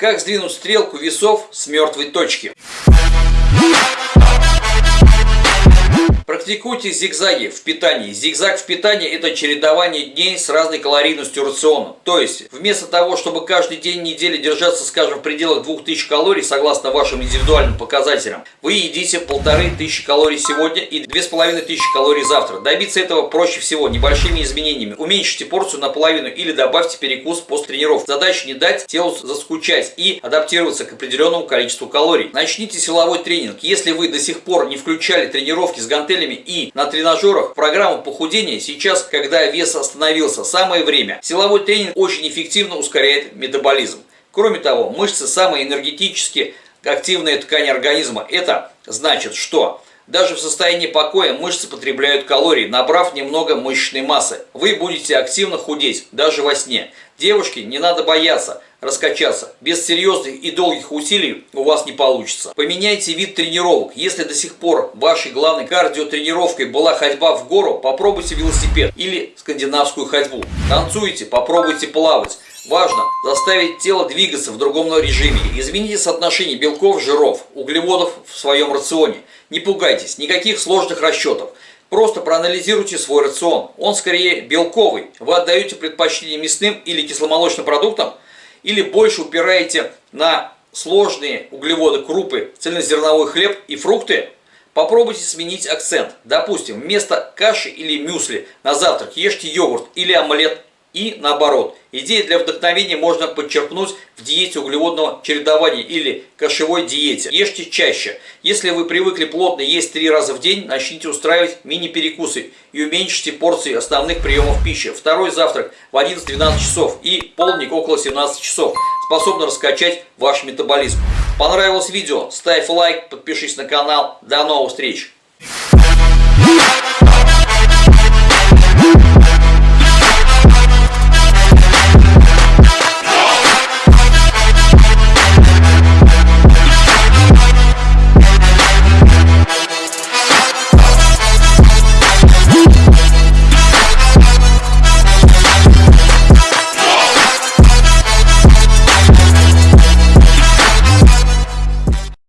Как сдвинуть стрелку весов с мертвой точки? Практикуйте зигзаги в питании. Зигзаг в питании – это чередование дней с разной калорийностью рациона. То есть, вместо того, чтобы каждый день недели держаться, скажем, в пределах 2000 калорий, согласно вашим индивидуальным показателям, вы едите 1500 калорий сегодня и 2500 калорий завтра. Добиться этого проще всего небольшими изменениями. Уменьшите порцию наполовину или добавьте перекус после тренировки. Задача не дать телу заскучать и адаптироваться к определенному количеству калорий. Начните силовой тренинг. Если вы до сих пор не включали тренировки с гантелями, и на тренажерах программу похудения сейчас, когда вес остановился, самое время. Силовой тренинг очень эффективно ускоряет метаболизм. Кроме того, мышцы самые энергетически активные ткани организма. Это значит, что даже в состоянии покоя мышцы потребляют калории, набрав немного мышечной массы. Вы будете активно худеть, даже во сне. Девушки, не надо бояться раскачаться. Без серьезных и долгих усилий у вас не получится. Поменяйте вид тренировок. Если до сих пор вашей главной кардиотренировкой была ходьба в гору, попробуйте велосипед или скандинавскую ходьбу. Танцуйте, попробуйте плавать. Важно заставить тело двигаться в другом режиме. Измените соотношение белков, жиров, углеводов в своем рационе. Не пугайтесь, никаких сложных расчетов. Просто проанализируйте свой рацион. Он скорее белковый. Вы отдаете предпочтение мясным или кисломолочным продуктам – или больше упираете на сложные углеводы, крупы, цельнозерновой хлеб и фрукты, попробуйте сменить акцент. Допустим, вместо каши или мюсли на завтрак ешьте йогурт или омлет и наоборот. Идеи для вдохновения можно подчеркнуть в диете углеводного чередования или кашевой диете. Ешьте чаще. Если вы привыкли плотно есть три раза в день, начните устраивать мини-перекусы и уменьшите порции основных приемов пищи. Второй завтрак в 11-12 часов и полдник около 17 часов способны раскачать ваш метаболизм. Понравилось видео? Ставь лайк, подпишись на канал. До новых встреч!